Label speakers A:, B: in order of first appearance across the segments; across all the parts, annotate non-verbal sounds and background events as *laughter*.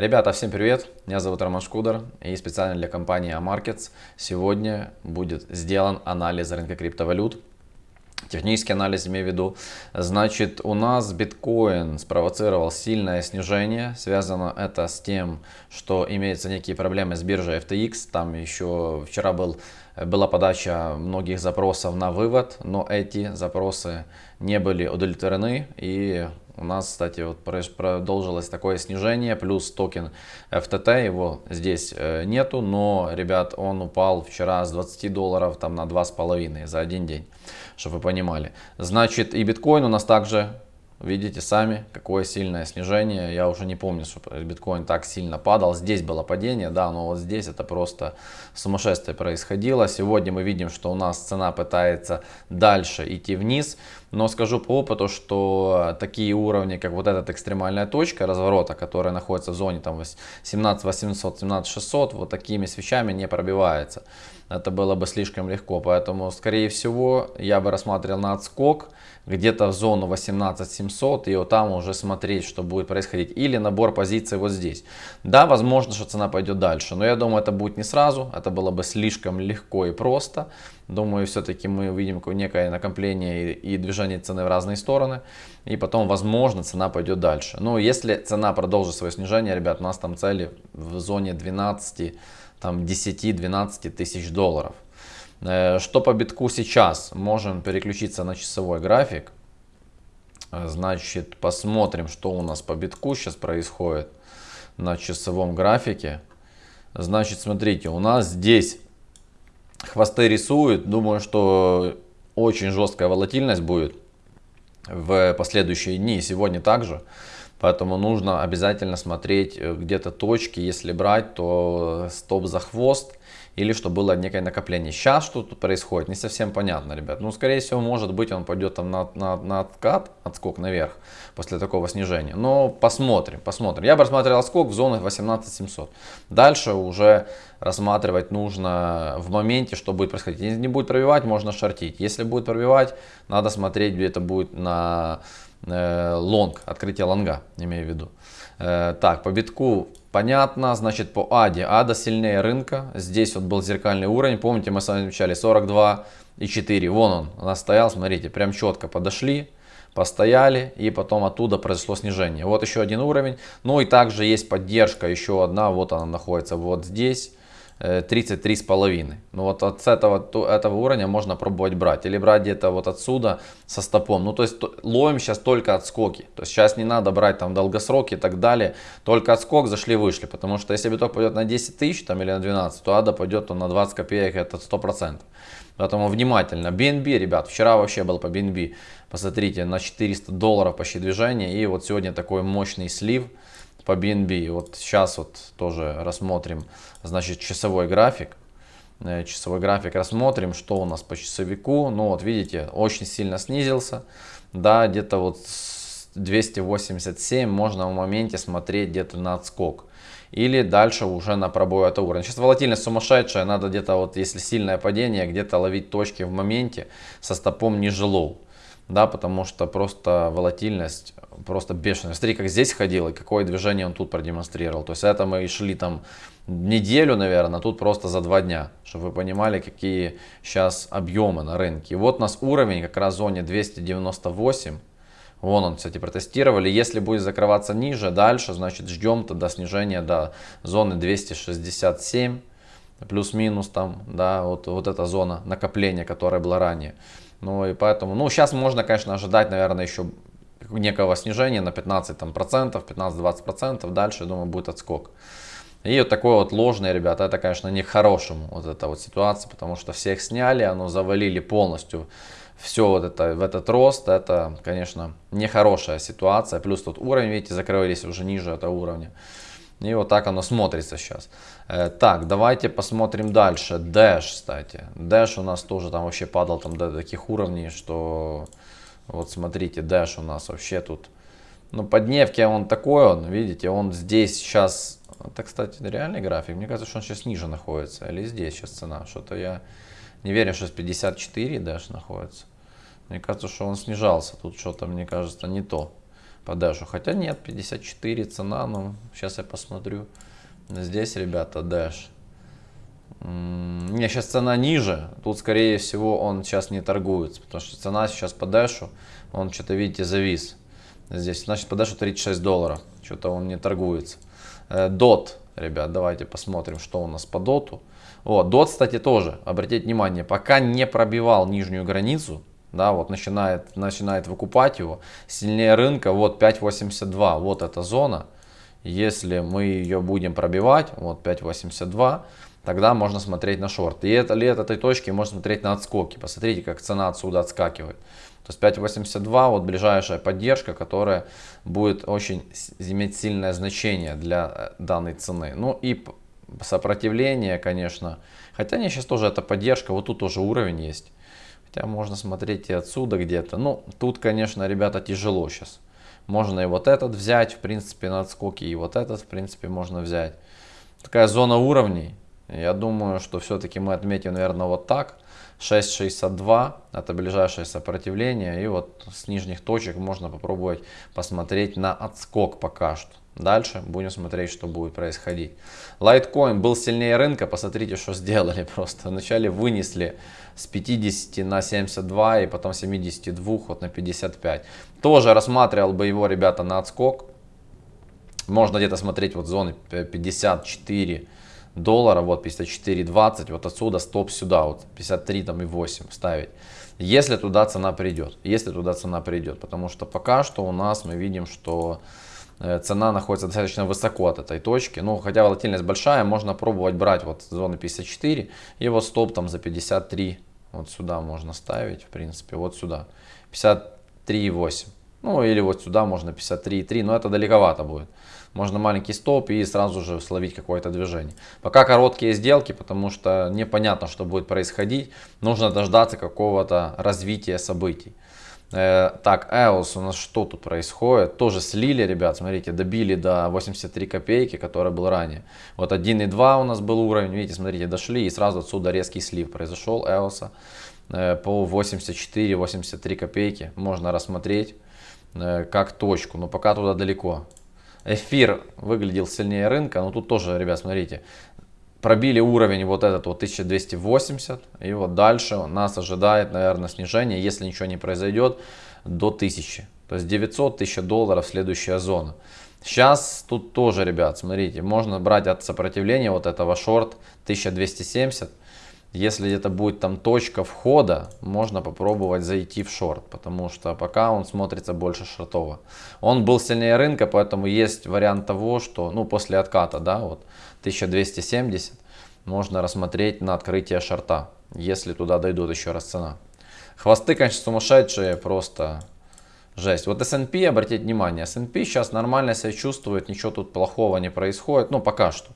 A: Ребята, всем привет! Меня зовут Роман Шкудер и специально для компании Amarkets сегодня будет сделан анализ рынка криптовалют. Технический анализ имею в виду. Значит, у нас биткоин спровоцировал сильное снижение. Связано это с тем, что имеются некие проблемы с биржей FTX. Там еще вчера был, была подача многих запросов на вывод, но эти запросы не были удовлетворены. И у нас, кстати, вот продолжилось такое снижение, плюс токен FTT, его здесь э, нету, но, ребят, он упал вчера с 20 долларов там на 2,5 за один день, чтобы вы понимали. Значит, и биткоин у нас также Видите сами, какое сильное снижение. Я уже не помню, что биткоин так сильно падал. Здесь было падение, да, но вот здесь это просто сумасшествие происходило. Сегодня мы видим, что у нас цена пытается дальше идти вниз. Но скажу по опыту, что такие уровни, как вот эта экстремальная точка разворота, которая находится в зоне там 17 800, 17 600, вот такими свечами не пробивается. Это было бы слишком легко. Поэтому, скорее всего, я бы рассматривал на отскок где-то в зону 18700 и вот там уже смотреть, что будет происходить. Или набор позиций вот здесь. Да, возможно, что цена пойдет дальше, но я думаю, это будет не сразу, это было бы слишком легко и просто. Думаю, все-таки мы увидим некое накопление и, движение цены в разные стороны. И потом, возможно, цена пойдет дальше. Но если цена продолжит свое снижение, ребят, у нас там цели в зоне 12, там 10-12 тысяч долларов. Э, что по битку сейчас? Можем переключиться на часовой график. Э, значит, посмотрим, что у нас по битку сейчас происходит на часовом графике. Значит, смотрите, у нас здесь хвосты рисуют. Думаю, что очень жесткая волатильность будет в последующие дни. Сегодня также. Поэтому нужно обязательно смотреть э, где-то точки. Если брать, то стоп за хвост или что было некое накопление. Сейчас что тут происходит, не совсем понятно, ребят. Ну, скорее всего, может быть, он пойдет там на, на, на откат, отскок наверх после такого снижения. Но посмотрим, посмотрим. Я бы рассматривал отскок в зонах 18700. Дальше уже рассматривать нужно в моменте, что будет происходить. Если не будет пробивать, можно шортить. Если будет пробивать, надо смотреть, где это будет на э, лонг, открытие лонга, имею в виду. Э, так, по битку понятно, значит по АДе. АДа сильнее рынка. Здесь вот был зеркальный уровень, помните мы с вами изучали 42 и 4. Вон он, у стоял, смотрите, прям четко подошли, постояли и потом оттуда произошло снижение. Вот еще один уровень. Ну и также есть поддержка, еще одна, вот она находится вот здесь. 33,5. Ну вот от этого, этого уровня можно пробовать брать. Или брать где-то вот отсюда со стопом. Ну то есть ловим сейчас только отскоки. То есть сейчас не надо брать там долгосроки и так далее. Только отскок зашли вышли. Потому что если биток пойдет на 10 тысяч там, или на 12, то ада пойдет то на 20 копеек это 100%. Поэтому внимательно. BNB, ребят, вчера вообще был по BNB. Посмотрите, на 400 долларов почти движение. И вот сегодня такой мощный слив по BNB. Вот сейчас вот тоже рассмотрим, значит, часовой график. Э, часовой график рассмотрим, что у нас по часовику. Ну вот видите, очень сильно снизился. Да, где-то вот 287 можно в моменте смотреть где-то на отскок. Или дальше уже на пробой этого уровня. Сейчас волатильность сумасшедшая, надо где-то вот, если сильное падение, где-то ловить точки в моменте со стопом ниже лоу да, потому что просто волатильность просто бешеная. Смотри, как здесь ходил и какое движение он тут продемонстрировал. То есть это мы шли там неделю, наверное, а тут просто за два дня, чтобы вы понимали, какие сейчас объемы на рынке. И вот у нас уровень как раз в зоне 298. Вон он, кстати, протестировали. Если будет закрываться ниже, дальше, значит, ждем тогда снижения до зоны 267 плюс-минус там, да, вот, вот эта зона накопления, которая была ранее. Ну и поэтому, ну сейчас можно, конечно, ожидать, наверное, еще некого снижения на 15 там, процентов, 15-20 процентов. Дальше, думаю, будет отскок. И вот такой вот ложный, ребята, это, конечно, не к хорошему вот эта вот ситуация, потому что всех сняли, оно завалили полностью все вот это, в этот рост, это, конечно, нехорошая ситуация. Плюс тут уровень, видите, закрылись уже ниже этого уровня. И вот так оно смотрится сейчас. Э, так, давайте посмотрим дальше. Dash, кстати. Dash у нас тоже там вообще падал там до таких уровней, что... Вот смотрите, Dash у нас вообще тут... Ну, по дневке он такой, он, видите, он здесь сейчас... Это, кстати, реальный график. Мне кажется, что он сейчас ниже находится. Или здесь сейчас цена. Что-то я не верю, что с 54 Dash находится. Мне кажется, что он снижался. Тут что-то, мне кажется, не то по дэшу. Хотя нет, 54 цена, ну, сейчас я посмотрю. Здесь, ребята, дэш. Не, сейчас цена ниже. Тут, скорее всего, он сейчас не торгуется. Потому что цена сейчас по дэшу, он что-то, видите, завис. Здесь, значит, по дэшу 36 долларов. Что-то он не торгуется. Э, ребят, давайте посмотрим, что у нас по доту. Вот, дот, кстати, тоже, обратите внимание, пока не пробивал нижнюю границу, да, вот начинает, начинает выкупать его, сильнее рынка, вот 5.82, вот эта зона, если мы ее будем пробивать, вот 5.82, тогда можно смотреть на шорт. И это, ли от этой точки можно смотреть на отскоки. Посмотрите, как цена отсюда отскакивает. То есть 5.82 вот ближайшая поддержка, которая будет очень иметь сильное значение для э, данной цены. Ну и сопротивление, конечно. Хотя не сейчас тоже это поддержка, вот тут тоже уровень есть. Хотя можно смотреть и отсюда где-то. Ну, тут, конечно, ребята, тяжело сейчас. Можно и вот этот взять, в принципе, на отскоке, и вот этот, в принципе, можно взять. Такая зона уровней. Я думаю, что все-таки мы отметим, наверное, вот так. 6.62 это ближайшее сопротивление. И вот с нижних точек можно попробовать посмотреть на отскок пока что. Дальше будем смотреть, что будет происходить. Litecoin был сильнее рынка. Посмотрите, что сделали *laughs* просто. Вначале вынесли с 50 на 72 и потом 72 вот на 55. Тоже рассматривал бы его, ребята, на отскок. Можно где-то смотреть вот зоны 54 доллара, вот 54.20, вот отсюда стоп сюда, вот 53 там и 8 ставить. Если туда цена придет, если туда цена придет, потому что пока что у нас мы видим, что цена находится достаточно высоко от этой точки. Ну, хотя волатильность большая, можно пробовать брать вот зоны 54 и вот стоп там за 53. Вот сюда можно ставить, в принципе, вот сюда. 53,8. Ну, или вот сюда можно 53,3, но это далековато будет можно маленький стоп и сразу же словить какое-то движение. Пока короткие сделки, потому что непонятно, что будет происходить. Нужно дождаться какого-то развития событий. Э, так, EOS у нас что тут происходит? Тоже слили, ребят, смотрите, добили до 83 копейки, который был ранее. Вот 1.2 у нас был уровень, видите, смотрите, дошли и сразу отсюда резкий слив произошел EOS э, по 84-83 копейки. Можно рассмотреть э, как точку, но пока туда далеко. Эфир выглядел сильнее рынка, но тут тоже, ребят, смотрите, пробили уровень вот этот вот 1280, и вот дальше нас ожидает, наверное, снижение, если ничего не произойдет, до 1000. То есть 900-1000 долларов следующая зона. Сейчас тут тоже, ребят, смотрите, можно брать от сопротивления вот этого шорт 1270 если где-то будет там точка входа, можно попробовать зайти в шорт, потому что пока он смотрится больше шортово. Он был сильнее рынка, поэтому есть вариант того, что ну, после отката, да, вот 1270, можно рассмотреть на открытие шорта, если туда дойдут еще раз цена. Хвосты, конечно, сумасшедшие, просто жесть. Вот S&P, обратите внимание, S&P сейчас нормально себя чувствует, ничего тут плохого не происходит, ну пока что.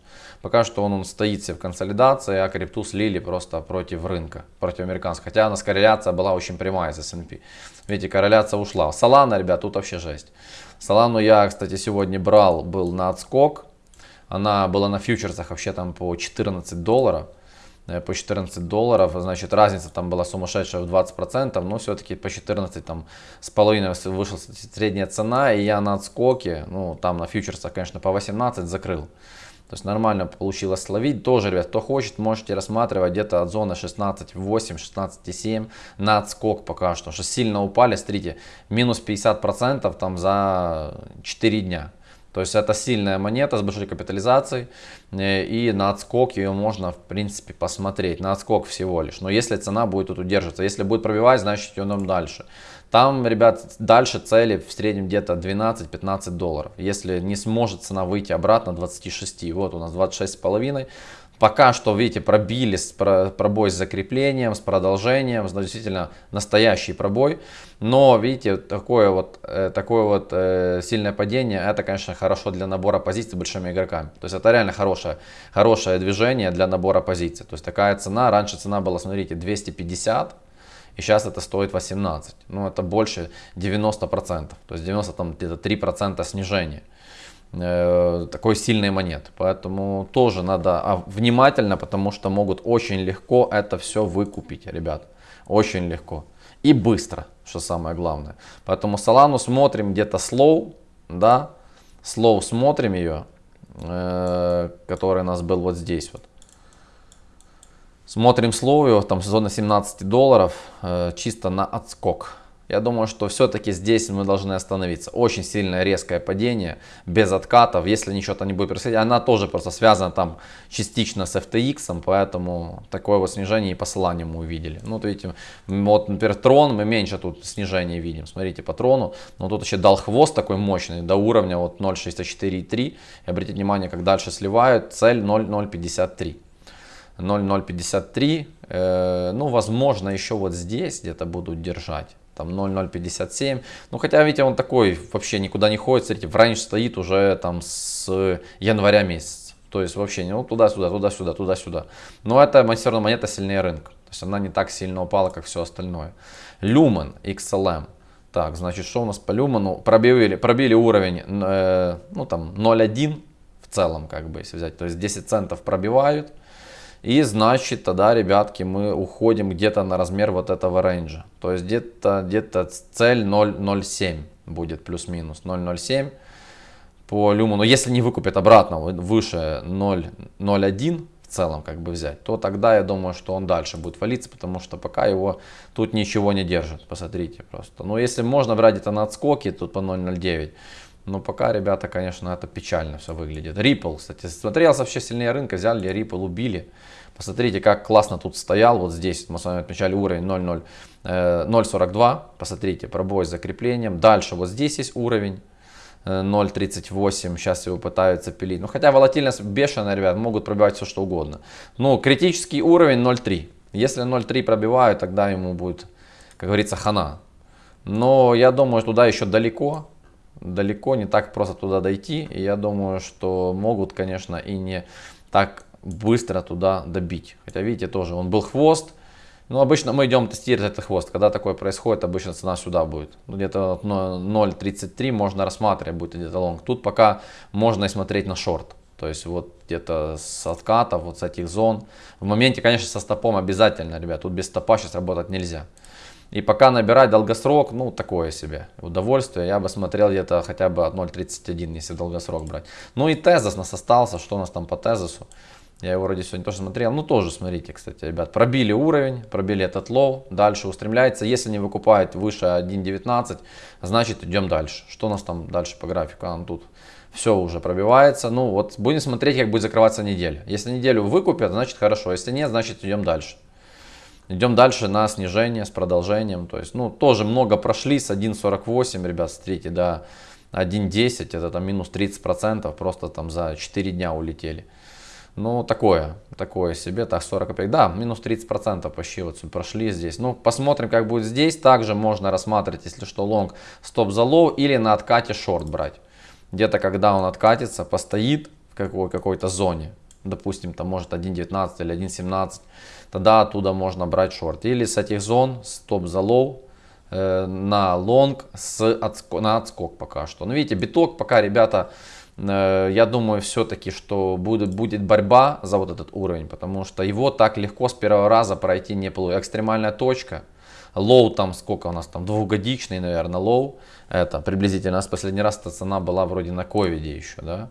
A: Пока что он, он себе в консолидации, а крипту слили просто против рынка, против американского. Хотя у нас корреляция была очень прямая с S&P. Видите, корреляция ушла. Solana, ребят, тут вообще жесть. Солану я, кстати, сегодня брал, был на отскок. Она была на фьючерсах вообще там по 14 долларов э, по 14 долларов, значит разница там была сумасшедшая в 20%, но все-таки по 14 там с половиной вышла средняя цена, и я на отскоке, ну там на фьючерсах, конечно, по 18 закрыл. То есть нормально получилось словить. Тоже, ребят, кто хочет, можете рассматривать где-то от зоны 16.8, 16.7 на отскок пока что. Что сильно упали, смотрите, минус 50% там за 4 дня. То есть это сильная монета с большой капитализацией. Э, и на отскок ее можно в принципе посмотреть. На отскок всего лишь. Но если цена будет тут удерживаться. Если будет пробивать, значит идем дальше. Там, ребят, дальше цели в среднем где-то 12-15 долларов. Если не сможет цена выйти обратно 26, вот у нас 26,5. Пока что, видите, пробили пробой с закреплением, с продолжением, действительно настоящий пробой. Но, видите, такое вот, э, такое вот э, сильное падение, это, конечно, хорошо для набора позиций большими игроками. То есть это реально хорошее, хорошее движение для набора позиций. То есть такая цена, раньше цена была, смотрите, 250 и сейчас это стоит 18. Ну, это больше 90%. То есть 90 там где-то 3% снижения такой сильной монеты. Поэтому тоже надо а, внимательно, потому что могут очень легко это все выкупить, ребят. Очень легко. И быстро, что самое главное. Поэтому Солану смотрим где-то slow, да, слоу смотрим ее, э, который у нас был вот здесь вот. Смотрим слоу, там зона 17 долларов, э, чисто на отскок. Я думаю, что все-таки здесь мы должны остановиться. Очень сильное резкое падение, без откатов. Если ничего-то не будет происходить, она тоже просто связана там частично с FTX, поэтому такое вот снижение и посылание мы увидели. Ну, вот видите, вот, например, трон, мы меньше тут снижение видим. Смотрите, по трону, но тут еще дал хвост такой мощный, до уровня вот 0.64,3. И обратите внимание, как дальше сливают, цель 0.053. 0.053, э, ну, возможно, еще вот здесь где-то будут держать там 0,057. Ну, хотя, видите, он такой вообще никуда не ходит. Смотрите, в рейндж стоит уже там с января месяца. То есть вообще, ну, туда-сюда, туда-сюда, туда-сюда. Но это все равно монета сильнее рынка. То есть она не так сильно упала, как все остальное. Lumen XLM. Так, значит, что у нас по Люману? Пробили, пробили уровень, э, ну, там, 0,1 в целом, как бы, если взять. То есть 10 центов пробивают. И значит тогда, ребятки, мы уходим где-то на размер вот этого рейнджа. То есть где-то где, -то, цель 0.07 будет плюс-минус 0.07 по люму. Но если не выкупят обратно выше 0.01 в целом как бы взять, то тогда я думаю, что он дальше будет валиться, потому что пока его тут ничего не держит. Посмотрите просто. Но если можно брать это на отскоки, тут по 0.09. Но пока, ребята, конечно, это печально все выглядит. Ripple, кстати, смотрелся вообще сильнее рынка, взяли Ripple, убили. Посмотрите, как классно тут стоял. Вот здесь мы с вами отмечали уровень 0.42. Э, Посмотрите, пробой с закреплением. Дальше вот здесь есть уровень. 0.38, э, сейчас его пытаются пилить. Ну, хотя волатильность бешеная, ребят, могут пробивать все что угодно. Ну, критический уровень 0.3. Если 0.3 пробивают, тогда ему будет, как говорится, хана. Но я думаю, туда еще далеко. Далеко, не так просто туда дойти. И я думаю, что могут, конечно, и не так быстро туда добить. Хотя, видите, тоже он был хвост. Ну, обычно мы идем тестировать этот хвост. Когда такое происходит, обычно цена сюда будет. Ну, где-то 0.33 можно рассматривать, будет где-то лонг. Тут пока можно и смотреть на шорт. То есть вот где-то с откатов, вот с этих зон. В моменте, конечно, со стопом обязательно, ребят. Тут без стопа сейчас работать нельзя. И пока набирать долгосрок, ну, такое себе удовольствие. Я бы смотрел где-то хотя бы от 0.31, если долгосрок брать. Ну и тезис нас остался. Что у нас там по тезису? Я его вроде сегодня тоже смотрел. Ну, тоже смотрите, кстати, ребят. Пробили уровень, пробили этот low. Дальше устремляется. Если не выкупает выше 1.19, значит идем дальше. Что у нас там дальше по графику? А, тут все уже пробивается. Ну, вот будем смотреть, как будет закрываться неделя. Если неделю выкупят, значит хорошо. Если нет, значит идем дальше. Идем дальше на снижение с продолжением. То есть, ну, тоже много прошли с 1.48, ребят, смотрите, до 1.10. Это там минус 30%. Просто там за 4 дня улетели. Ну, такое, такое себе, так, 40 копеек. Да, минус 30% почти вот прошли здесь. Ну, посмотрим, как будет здесь. Также можно рассматривать, если что, лонг стоп за low или на откате шорт брать. Где-то, когда он откатится, постоит в какой- какой-то зоне, допустим, там может 1.19 или 1.17, тогда оттуда можно брать шорт. Или с этих зон стоп за low э, на лонг с на отскок пока что. Ну, видите, биток пока, ребята, Э, я думаю все-таки, что будет, будет борьба за вот этот уровень, потому что его так легко с первого раза пройти не получится. Экстремальная точка, low там сколько у нас там, двухгодичный, наверное, low, это приблизительно, у нас последний раз эта цена была вроде на ковиде еще, да.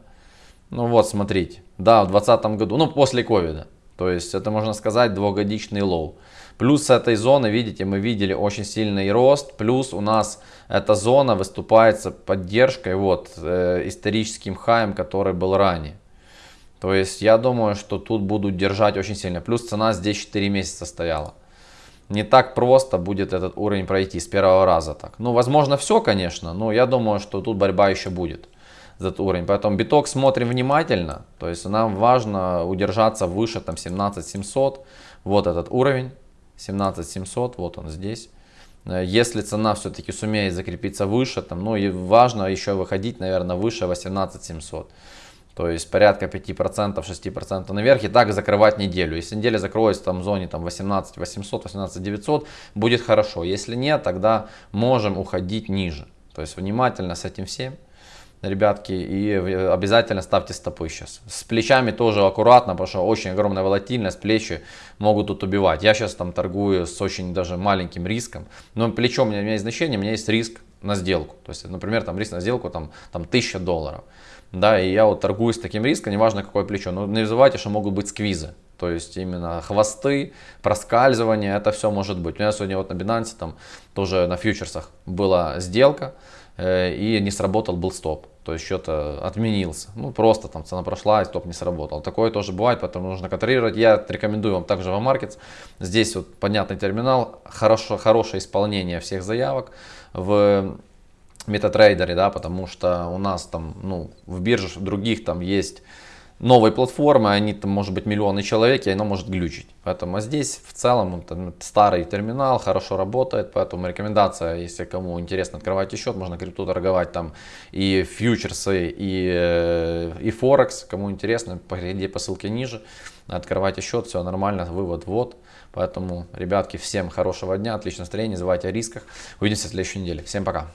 A: Ну вот, смотрите, да, в 2020 году, ну после ковида, то есть это можно сказать двухгодичный low. Плюс с этой зоны, видите, мы видели очень сильный рост. Плюс у нас эта зона выступает поддержкой вот, э, историческим хаем, который был ранее. То есть я думаю, что тут будут держать очень сильно. Плюс цена здесь 4 месяца стояла. Не так просто будет этот уровень пройти с первого раза так. Ну, возможно, все, конечно, но я думаю, что тут борьба еще будет этот уровень. Поэтому биток смотрим внимательно. То есть нам важно удержаться выше там 17 700. Вот этот уровень. 17700, вот он здесь. Э, если цена все-таки сумеет закрепиться выше, там, ну и важно еще выходить, наверное, выше 18700. То есть порядка 5%, 6% наверх и так закрывать неделю. Если неделя закроется там в зоне там 18 800, 18 900, будет хорошо. Если нет, тогда можем уходить ниже. То есть внимательно с этим всем ребятки, и обязательно ставьте стопы сейчас. С плечами тоже аккуратно, потому что очень огромная волатильность, плечи могут тут убивать. Я сейчас там торгую с очень даже маленьким риском, но плечо у меня, есть значение, у меня есть риск на сделку. То есть, например, там риск на сделку там, там 1000 долларов. Да, и я вот торгую с таким риском, неважно какое плечо. Но не забывайте, что могут быть сквизы. То есть именно хвосты, проскальзывание, это все может быть. У меня сегодня вот на Binance, там тоже на фьючерсах была сделка, э, и не сработал был стоп. То есть счет отменился. Ну просто там цена прошла и стоп не сработал. Такое тоже бывает, поэтому нужно контролировать. Я рекомендую вам также в Markets. Здесь вот понятный терминал, хорошо, хорошее исполнение всех заявок в метатрейдере, да, потому что у нас там, ну, в биржах других там есть новой платформы, они там может быть миллионы человек, и оно может глючить. Поэтому здесь в целом там, старый терминал, хорошо работает, поэтому рекомендация, если кому интересно, открывайте счет, можно крипту торговать там и фьючерсы, и, э, и форекс, кому интересно, перейди по ссылке ниже, открывайте счет, все нормально, вывод вот. Поэтому, ребятки, всем хорошего дня, отличного настроения, забывайте о рисках. Увидимся в следующей неделе. Всем пока.